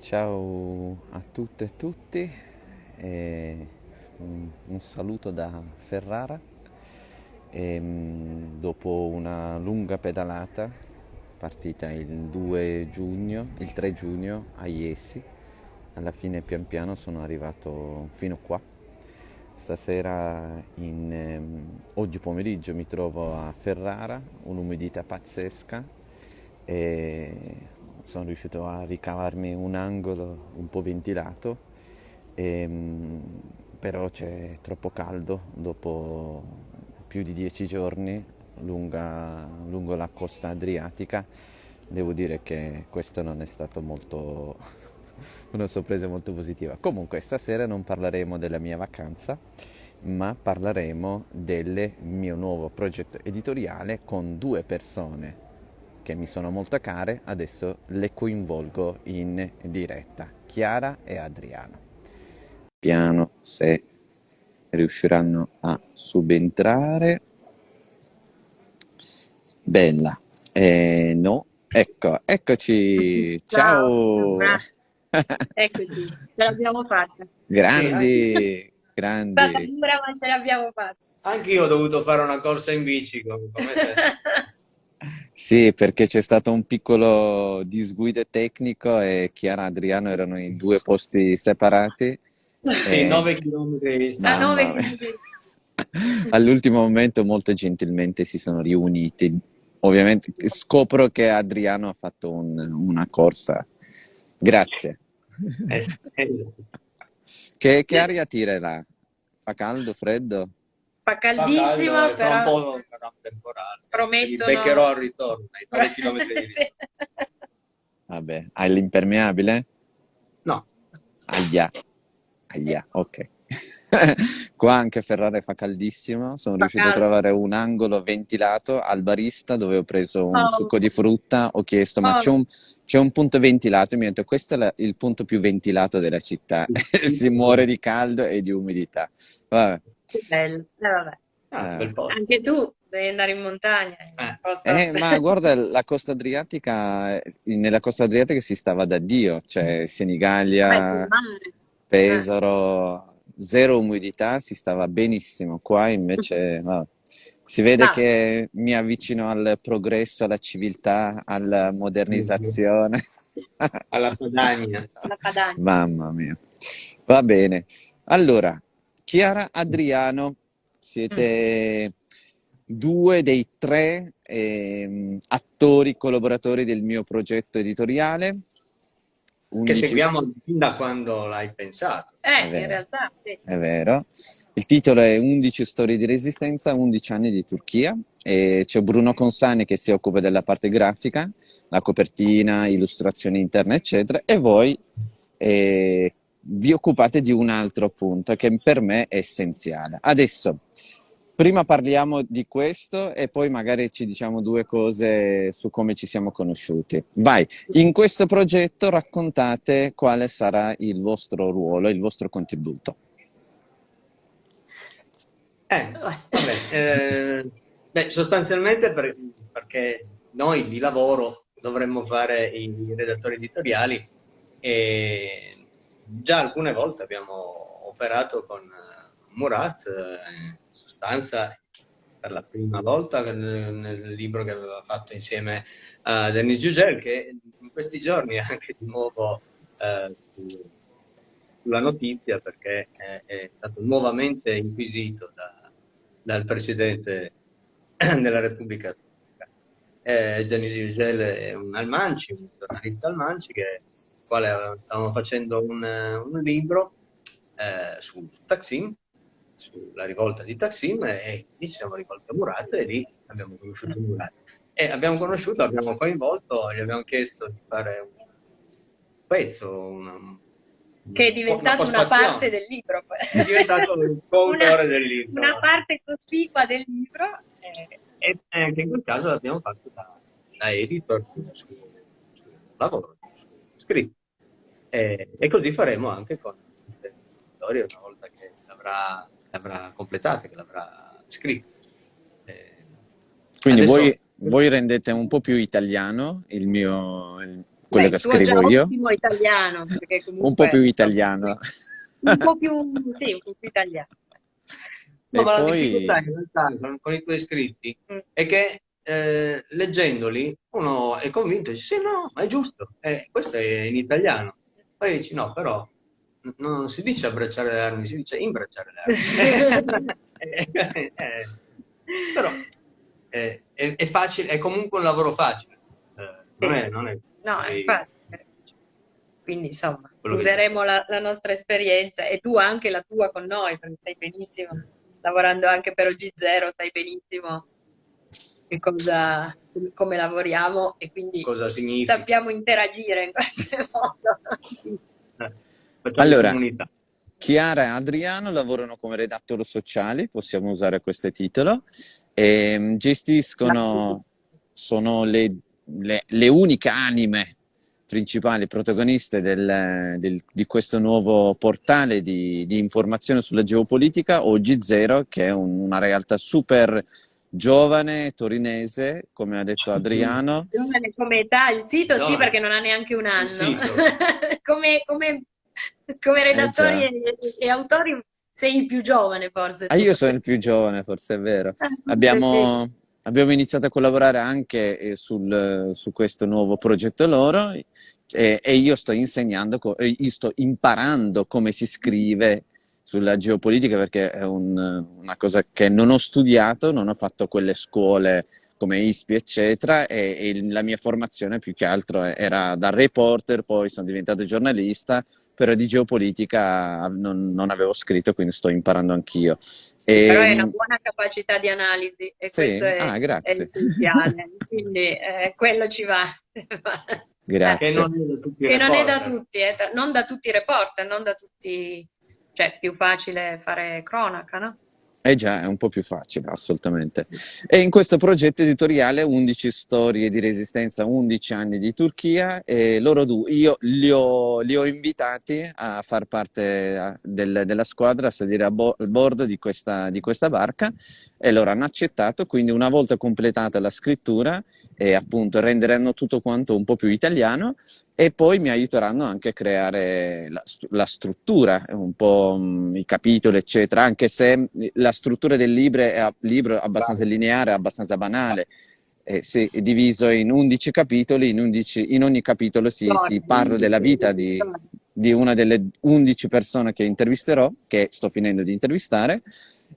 Ciao a tutte e tutti, e un, saluto da Ferrara. E, mm, dopo una lunga pedalata, partita il 2 giugno, il 3 giugno a Iesi, alla fine pian piano sono arrivato fino qua. Stasera, in, ehm, oggi pomeriggio mi trovo a Ferrara, un'umidità pazzesca e sono riuscito a ricavarmi un angolo un po' ventilato, e, ehm, però c'è troppo caldo dopo più di dieci giorni lunga, lungo la costa adriatica. Devo dire che questo non è stato molto una sorpresa molto positiva. Comunque stasera non parleremo della mia vacanza, ma parleremo del mio nuovo progetto editoriale con due persone che mi sono molto care, adesso le coinvolgo in diretta, Chiara e Adriano. Piano se riusciranno a subentrare. Bella, eh, no, ecco, eccoci, ciao! ciao. Eccoci, ce l'abbiamo fatta. Grandi, grandi. Stata dura ma ce l'abbiamo fatta. Anche io ho dovuto fare una corsa in bici come te. Sì, perché c'è stato un piccolo disguido tecnico e Chiara e Adriano erano in due posti separati. Sì, e... 9 km di A distanza. nove Mamma mia. chilometri. All'ultimo momento molto gentilmente si sono riuniti. Ovviamente scopro che Adriano ha fatto un- una corsa. Grazie. Eh, eh, Che, che aria tira là? Fa caldo, freddo? Fa fa caldissimo, caldo e fra un però po' sarà un temporale. promettono... Li beccherò al ritorno, ai 9 km di distanza. Vabbè, hai l'impermeabile? No, Aia, aia, ok. Qua anche a Ferrara fa caldissimo, sono Fa riuscito a caldo. trovare un angolo ventilato al barista dove ho preso un Oh. succo di frutta, ho chiesto ma Oh. c'è un, c'è un punto ventilato? E mi ha detto questo è la- il punto più ventilato della città, si muore di caldo e di umidità. Vabbè. Che bello. Eh, vabbè. Eh. Anche tu devi andare in montagna. Eh. Posso- Eh, ma guarda, la costa adriatica, eh, nella costa adriatica si stava da Dio, cioè Beh, Senigallia. Pesaro, zero umidità, si stava benissimo. Qua invece vabbè, si vede Ah. che mi avvicino al progresso, alla civiltà, alla modernizzazione. Alla Padania. La Padania. Mamma mia. Va bene. Allora, Chiara, Adriano, siete due dei tre ehm, attori collaboratori del mio progetto editoriale. Che 11 seguiamo fin da quando l'hai pensato. Eh, vero. in realtà, sì. È vero. Il titolo è 11 storie di resistenza, 11 anni di Turchia. E c'è Bruno Consani che si occupa della parte grafica, la copertina, illustrazioni interne, eccetera. E voi eh, vi occupate di un altro punto che per me è essenziale. Adesso, prima parliamo di questo e poi magari ci diciamo due cose su come ci siamo conosciuti. Vai, in questo progetto raccontate quale sarà il vostro ruolo, il vostro contributo. Eh, vabbè, eh, beh, sostanzialmente per- perché noi di lavoro dovremmo fare i redattori editoriali e già alcune volte abbiamo operato con eh, Murat, eh, in sostanza per la prima volta nel, libro che aveva fatto insieme a Denis Giugel, che in questi giorni è anche di nuovo eh, su- sulla notizia perché è, è stato nuovamente inquisito da- dal Presidente della Repubblica. Eh, Denis Yücel è un Almanci, un giornalista Almanci, che, quale stavamo facendo un, un libro eh, su, su Taksim, sulla rivolta di Taksim, e lì ci siamo rivolti a Murat e lì abbiamo conosciuto Murat. E abbiamo conosciuto, abbiamo coinvolto, gli abbiamo chiesto di fare un pezzo, una, Che è diventato una postfazione. parte del libro. È diventato il coautore del libro. Una parte cospicua del libro. eh, E anche in quel caso l'abbiamo fatto da, da editor sul suo lavoro, sul scritto. E, e così faremo anche con le storie una volta che l'avrà, l'avrà completata, che l'avrà scritto. Eh, Quindi adesso- voi, voi rendete un po' più italiano il mio, il- quello Beh, che scrivo io. italiano, perché Un po' comunque più italiano. un po' più, sì, un po' più italiano. No, ma la poi- difficoltà in realtà con, con i tuoi scritti Mm. è che eh, leggendoli uno è convinto e dice sì, no, ma è giusto, eh, questo è in italiano. Poi dici no, però non si dice abbracciare le armi, si dice imbracciare le armi. Eh, eh, però eh, è, è facile, è comunque un lavoro facile. Eh, non è, non è No, così- infatti. Quindi insomma, useremo la, la nostra esperienza e tu anche la tua con noi, perché sai benissimo, lavorando anche per OG0, sai benissimo che cosa, come lavoriamo e quindi sappiamo interagire in qualche modo. Allora, comunità. Chiara e Adriano lavorano come redattori sociali, possiamo usare questo titolo, e mm, gestiscono, sono le, le- le uniche anime principali protagoniste del- del- di questo nuovo portale di, di informazione sulla geopolitica, Oggi Zero, che è un- una realtà super giovane, torinese, come ha detto Adriano. Giovane come età, il sito sì Giovane. perché non ha neanche un anno. come, come- come redattori Eh, e, e autori sei il più giovane forse. Ah, io sono il più giovane, forse è vero. Ah, Abbiamo, abbiamo iniziato a collaborare anche eh, sul- su questo nuovo progetto loro e, e io sto insegnando, co- eh, io sto imparando come si scrive sulla geopolitica perché è un- una cosa che non ho studiato, non ho fatto quelle scuole come ISPI, eccetera, e, e la mia formazione più che altro era da reporter, poi sono diventato giornalista, però di geopolitica non, non avevo scritto, quindi sto imparando anch'io. Sì, però hai E- una buona capacità di analisi e Sì? questo è, Ah, è grazie. essenziale, quindi eh, quello ci va. Grazie. Che non è da tutti non è da tutti, eh, non da tutti i reporter, non da tutti, cioè più facile fare cronaca, no? Eh già, è un po' più facile, assolutamente. E in questo progetto editoriale 11 storie di resistenza, 11 anni di Turchia, e loro due, io li ho, li ho invitati a far parte del- della squadra, a salire a, bo- a bordo di questa, di questa barca e loro hanno accettato, quindi una volta completata la scrittura e appunto renderanno tutto quanto un po' più italiano e poi mi aiuteranno anche a creare la, la struttura, un po' mh, i capitoli, eccetera, anche se la struttura del libro è, libro è abbastanza lineare, abbastanza banale. Eh, se è diviso in 11 capitoli, in, 11 in ogni capitolo si, si parla della vita di, di una delle 11 persone che intervisterò, che sto finendo di intervistare,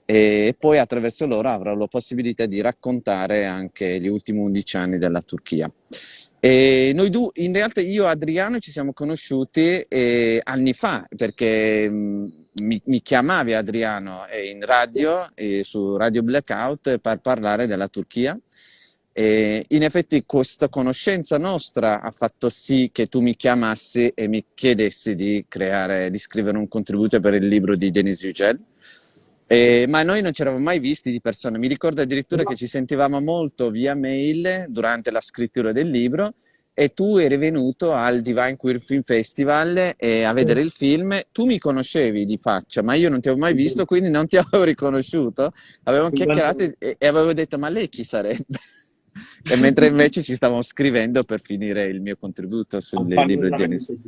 e poi attraverso loro avrò la possibilità di raccontare anche gli ultimi 11 anni della Turchia. E noi due, in realtà io e Adriano ci siamo conosciuti eh, anni fa, perché mh, mi, mi chiamavi Adriano eh, in radio, eh, su Radio Blackout, per parlare della Turchia. E in effetti questa conoscenza nostra ha fatto sì che tu mi chiamassi e mi chiedessi di creare, di scrivere un contributo per il libro di Denis Yücel. E- ma noi non ci eravamo mai visti di persona. Mi ricordo addirittura che ci sentivamo molto via mail durante la scrittura del libro e tu eri venuto al Divine Queer Film Festival e a vedere il film. Tu mi conoscevi di faccia, ma io non ti avevo mai visto, quindi non ti avevo riconosciuto. Avevamo chiacchierato e, e avevo detto, ma lei chi sarebbe? E mentre invece ci stavamo scrivendo per finire il mio contributo sul libro di Denis. Sì.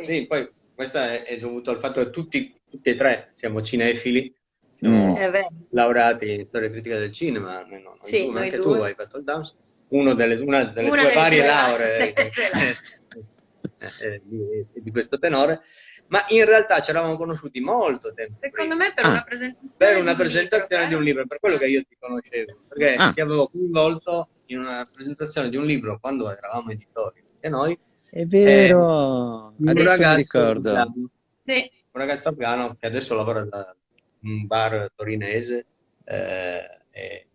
Sì, poi questo è, è dovuto al fatto che tutti, tutti e tre siamo cinefili, siamo Mm. Laureati in storia critica del cinema, noi no, noi Sì, due, anche due. tu hai fatto il DAMS, uno delle, una delle Una tue delle varie lauree eh, eh, di, di questo tenore, ma in realtà ci eravamo conosciuti molto tempo Secondo prima. me per Ah. una presentazione per di una un presentazione libro, di un libro, per quello che io ti conoscevo, perché Ah. ti avevo coinvolto in una presentazione di un libro quando eravamo editori, e noi, È vero, un adesso mi ragazzo ricordo. Sì, un ragazzo afgano che adesso lavora da un bar torinese eh, e,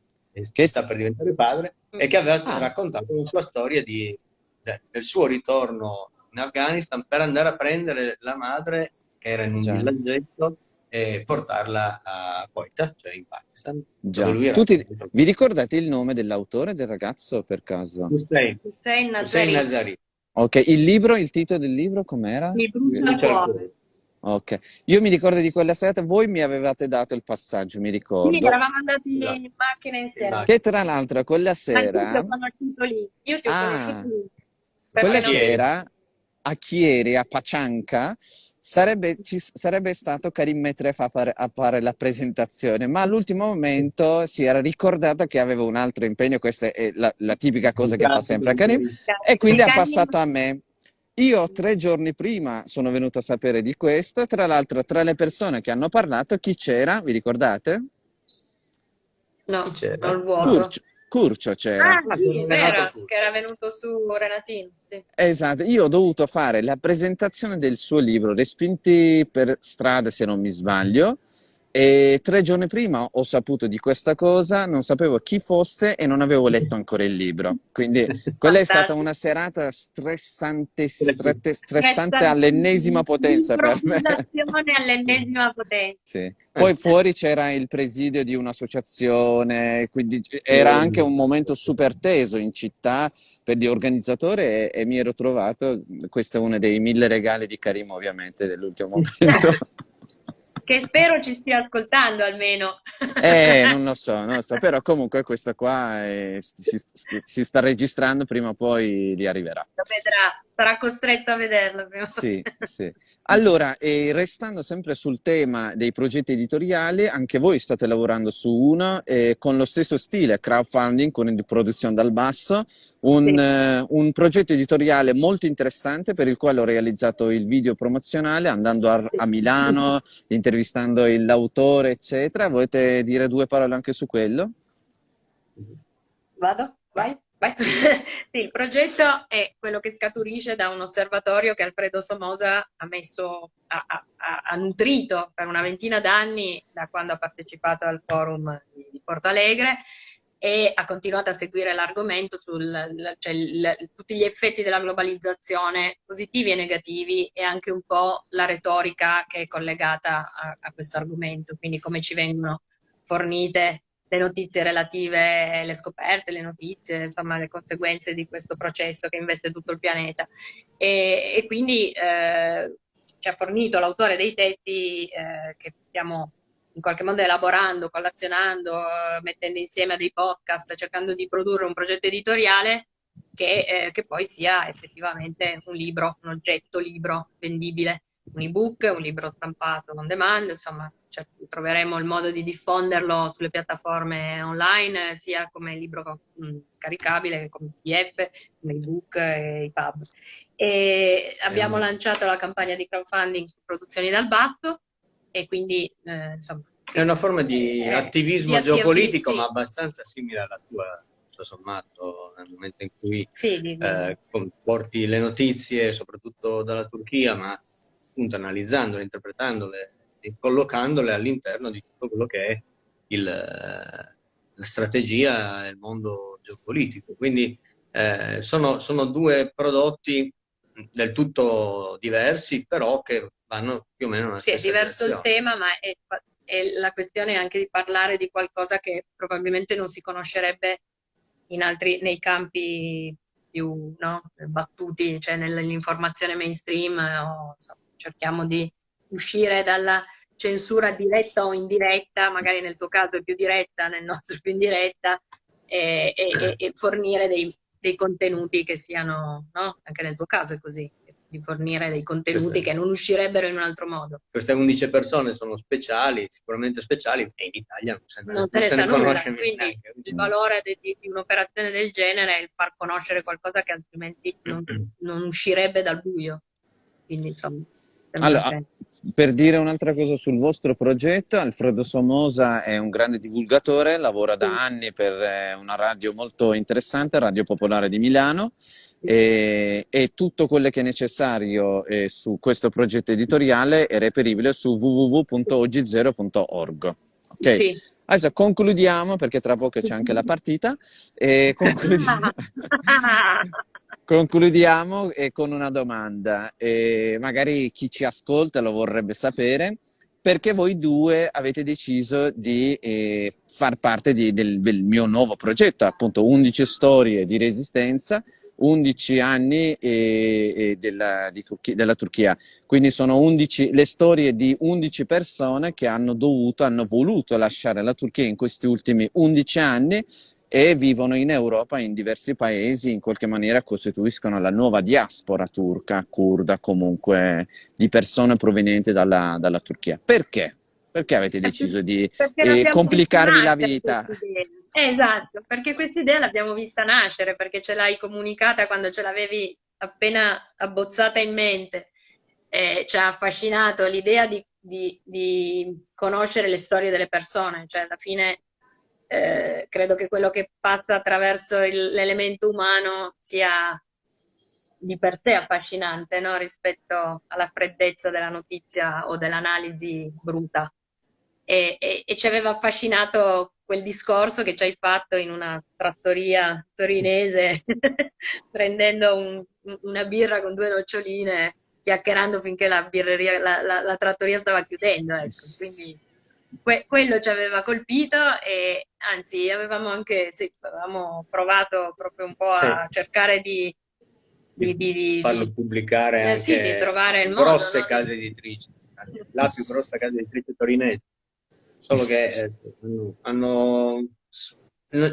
Che- sta per diventare padre e che aveva Ah. raccontato la sua storia di- de- del suo ritorno in Afghanistan per andare a prendere la madre che era in un Già. villaggetto e portarla a Quetta, cioè in Pakistan. Già. dove lui era Tu ti- cresciuto. vi ricordate il nome dell'autore del ragazzo per caso? Hussein, Hussein Hussein Nazari. Nazari. Ok, il libro, il titolo del libro com'era? Mi Brucia il cuore. Ok, io mi ricordo di quella serata, voi mi avevate dato il passaggio, mi Sì, ricordo. eravamo andati Esatto. in macchina insieme. Che tra l'altro quella Ma io ti sera, ho conosciuto lì. Io ti ho Ah. conosciuto lì. quella Perché non- sera a Chieri, a Pacianca, sarebbe, ci, sarebbe stato Karim Metref a fare, a fare la presentazione, ma all'ultimo momento si era ricordato che aveva un altro impegno, questa è la, la tipica cosa che fa sempre a Karim, e quindi ha passato a me. Io tre giorni prima sono venuto a sapere di questo, tra l'altro tra le persone che hanno parlato, chi c'era, vi ricordate? No, c'era il vuoto. Curcio, Curcio c'era. Ah, sì, era, che era venuto su Renatin. Sì. Esatto, io ho dovuto fare la presentazione del suo libro, Respinti per strada se non mi sbaglio, e tre giorni prima ho saputo di questa cosa, non sapevo chi fosse e non avevo letto ancora il libro. Quindi quella è stata una serata stressante, strette, stressante all'ennesima potenza per me. all'ennesima potenza. Sì. Poi fuori c'era il presidio di un'associazione, quindi era anche un momento super teso in città per gli organizzatori e, e mi ero trovato, questo è uno dei mille regali di Karim ovviamente dell'ultimo momento. Che spero ci stia ascoltando almeno. Eh, non lo so, non lo so, però comunque questa qua è, si, si, sta registrando, prima o poi li arriverà. Lo vedrà, sarà costretto a vederlo. Prima. Sì, sì. Allora, restando sempre sul tema dei progetti editoriali, anche voi state lavorando su uno eh, con lo stesso stile, crowdfunding, con produzione dal basso, un, sì. eh, un, progetto editoriale molto interessante per il quale ho realizzato il video promozionale andando a, a Milano, intervistando l'autore, eccetera. Volete dire due parole anche su quello? Vado? Vai? Sì, il progetto è quello che scaturisce da un osservatorio che Alfredo Somoza ha, messo, ha, ha, ha nutrito per una ventina d'anni da quando ha partecipato al forum di Porto Alegre e ha continuato a seguire l'argomento su cioè, tutti gli effetti della globalizzazione positivi e negativi e anche un po' la retorica che è collegata a, a questo argomento, quindi come ci vengono fornite le notizie relative, le scoperte, le notizie, insomma le conseguenze di questo processo che investe tutto il pianeta. E, e quindi eh, ci ha fornito l'autore dei testi eh, che stiamo in qualche modo elaborando, collazionando, mettendo insieme dei podcast, cercando di produrre un progetto editoriale che, eh, che poi sia effettivamente un libro, un oggetto libro vendibile, un ebook, un libro stampato on demand, insomma cioè, troveremo il modo di diffonderlo sulle piattaforme online, sia come libro mh, mm, scaricabile che come PDF, come ebook e i pub. E abbiamo um... lanciato la campagna di crowdfunding su Produzioni dal Basso, e quindi eh, insomma... È una forma di eh, attivismo di geopolitico, sì. ma abbastanza simile alla tua, tutto sommato, nel momento in cui sì, eh, porti le notizie, soprattutto dalla Turchia, ma appunto analizzandole, interpretandole e collocandole all'interno di tutto quello che è il, la strategia e il mondo geopolitico. Quindi eh, sono, sono due prodotti del tutto diversi, però che vanno più o meno nella sì, stessa Sì, è diverso direzione. il tema, ma è, è la questione anche di parlare di qualcosa che probabilmente non si conoscerebbe in altri, nei campi più no, battuti, cioè nell'informazione mainstream, o, insomma, cerchiamo di uscire dalla censura diretta o indiretta, magari nel tuo caso è più diretta, nel nostro più indiretta, e, e, e fornire dei, dei, contenuti che siano, no? anche nel tuo caso è così, di fornire dei contenuti queste, che non uscirever in un altro modo. Queste 11 persone sono speciali, sicuramente speciali, e in Italia non se ne, non non se ne conosce Quindi neanche. il valore di, di, un'operazione del genere è il far conoscere qualcosa che altrimenti non, non uscirebbe dal buio. Quindi insomma... Allora, per dire un'altra cosa sul vostro progetto, Alfredo Somosa è un grande divulgatore, lavora da anni per eh, una radio molto interessante, Radio Popolare di Milano, e, e tutto quello che è necessario eh, su questo progetto editoriale è reperibile su www.ogzero.org. Ok? Sì. Adesso concludiamo, perché tra poco c'è anche la partita, e concludiamo. Concludiamo eh, con una domanda, eh, magari chi ci ascolta lo vorrebbe sapere, perché voi due avete deciso di eh, far parte di, del, del, mio nuovo progetto, appunto 11 storie di resistenza, 11 anni della, Turchia, della, Turchia, quindi sono 11, le storie di 11 persone che hanno dovuto, hanno voluto lasciare la Turchia in questi ultimi 11 anni e vivono in Europa, in diversi paesi, in qualche maniera costituiscono la nuova diaspora turca, kurda, comunque di persone provenienti dalla, dalla Turchia. Perché? Perché avete deciso di eh, complicarvi la vita? Esatto, perché questa idea l'abbiamo vista nascere, perché ce l'hai comunicata quando ce l'avevi appena abbozzata in mente. Eh, ci ha affascinato l'idea di, di, di, conoscere le storie delle persone, cioè alla fine eh, credo che quello che passa attraverso l'elemento umano sia di per sé affascinante no? rispetto alla freddezza della notizia o dell'analisi bruta. E, e, e, ci aveva affascinato quel discorso che ci hai fatto in una trattoria torinese, prendendo un, una birra con due noccioline, chiacchierando finché la, birreria, la, la, la trattoria stava chiudendo. Ecco. Quindi que, quello ci aveva colpito e anzi avevamo anche sì, avevamo provato proprio un po' a cercare di, di, di, di farlo pubblicare eh, anche sì, di trovare il grosse modo, case editrici, la più grossa casa editrice torinese solo che eh, hanno,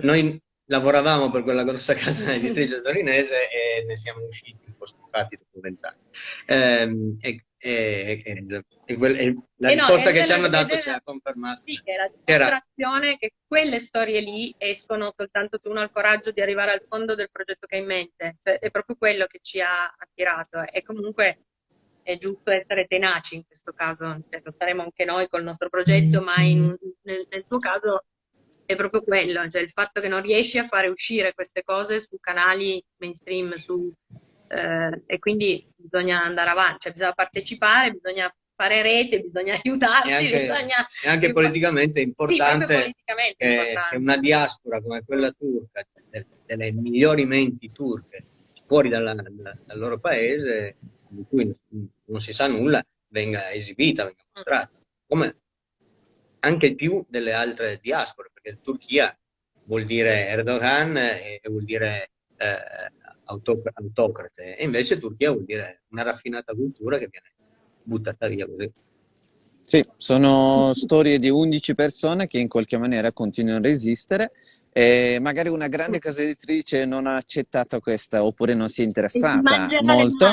noi lavoravamo per quella grossa casa editrice torinese e ne siamo usciti un po' stufati dopo vent'anni. Eh, e, e, e, e la risposta no, che ci hanno dato ci ha confermato. Sì, che era dimostrazione che quelle storie lì escono soltanto se uno ha il coraggio di arrivare al fondo del progetto che ha in mente. Cioè, è proprio quello che ci ha attirato. E comunque è giusto essere tenaci in questo caso, cioè, lo saremo anche noi col nostro progetto, ma in, nel, nel suo caso è proprio quello, cioè il fatto che non riesci a fare uscire queste cose su canali mainstream, su, eh, e quindi bisogna andare avanti, cioè bisogna partecipare, bisogna fare rete, bisogna aiutarsi, e anche, bisogna... E anche politicamente è importante, sì, politicamente che, importante. che, una diaspora come quella turca, delle migliori menti turche, fuori dalla, dal loro paese, di cui non si sa nulla, venga esibita, venga mostrata, come anche più delle altre diaspore, perché Turchia vuol dire Erdogan e, e vuol dire eh, autocrate, e invece Turchia vuol dire una raffinata cultura che viene buttata via così. Sì, sono storie di 11 persone che in qualche maniera continuano a resistere e magari una grande casa editrice non ha accettato questa oppure non si è interessata molto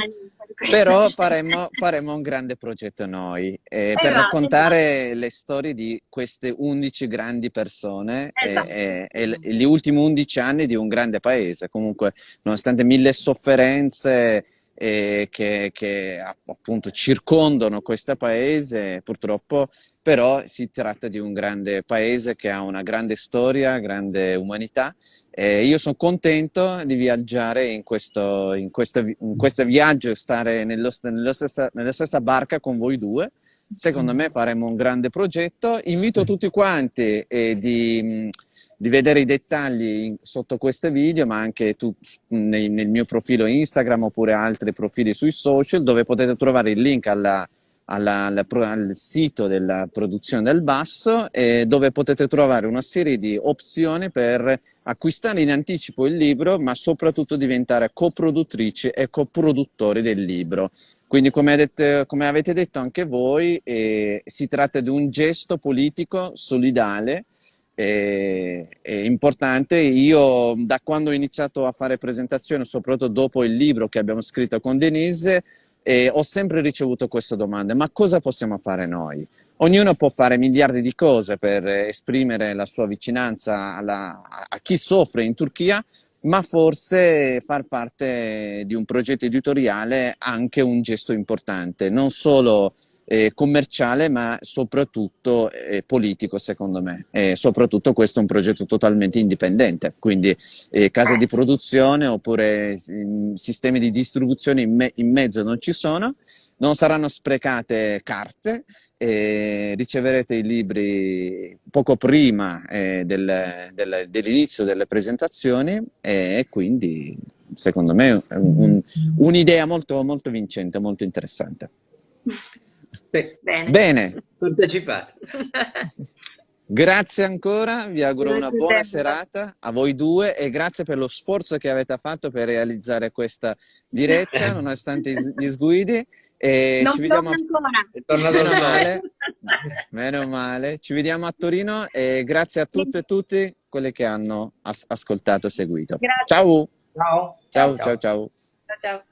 però faremo, faremo, un grande progetto noi eh, per esatto, raccontare esatto. le storie di queste 11 grandi persone esatto. e, e, e, gli ultimi 11 anni di un grande paese. Comunque, nonostante mille sofferenze eh, che, che appunto circondano questo paese, purtroppo però si tratta di un grande paese che ha una grande storia, grande umanità e io sono contento di viaggiare in questo, in questo, in questo viaggio, stare nello, nello stessa, nella stessa barca con voi due. Secondo me faremo un grande progetto. Invito tutti quanti eh, di, di, vedere i dettagli sotto questo video, ma anche tu, nel, nel mio profilo Instagram oppure altri profili sui social, dove potete trovare il link alla alla, alla, al sito della produzione del basso eh, dove potete trovare una serie di opzioni per acquistare in anticipo il libro ma soprattutto diventare coproduttrici e coproduttori del libro. Quindi come, detto, come avete detto anche voi eh, si tratta di un gesto politico solidale è, è, importante. Io da quando ho iniziato a fare presentazioni, soprattutto dopo il libro che abbiamo scritto con Denise, e ho sempre ricevuto queste domande, ma cosa possiamo fare noi? Ognuno può fare miliardi di cose per esprimere la sua vicinanza alla, a chi soffre in Turchia, ma forse far parte di un progetto editoriale è anche un gesto importante, non solo eh, commerciale ma soprattutto eh, politico secondo me. E soprattutto questo è un progetto totalmente indipendente. Quindi eh, case di produzione oppure sistemi di distribuzione in, me in, mezzo non ci sono. Non saranno sprecate carte riceverete i libri poco prima eh, del, del, dell'inizio delle presentazioni. E quindi secondo me è un'idea un molto, molto vincente molto interessante Bene. Bene. Partecipate. Grazie ancora, vi auguro grazie una buona serata a voi due e grazie per lo sforzo che avete fatto per realizzare questa diretta nonostante gli sguidi. E non ci vediamo ancora. Meno male. Meno male. Ci vediamo a Torino e grazie a tutte e tutti quelle che hanno as ascoltato e seguito. Grazie. Ciao! Ciao! Ciao, ciao, ciao! Ciao, ciao.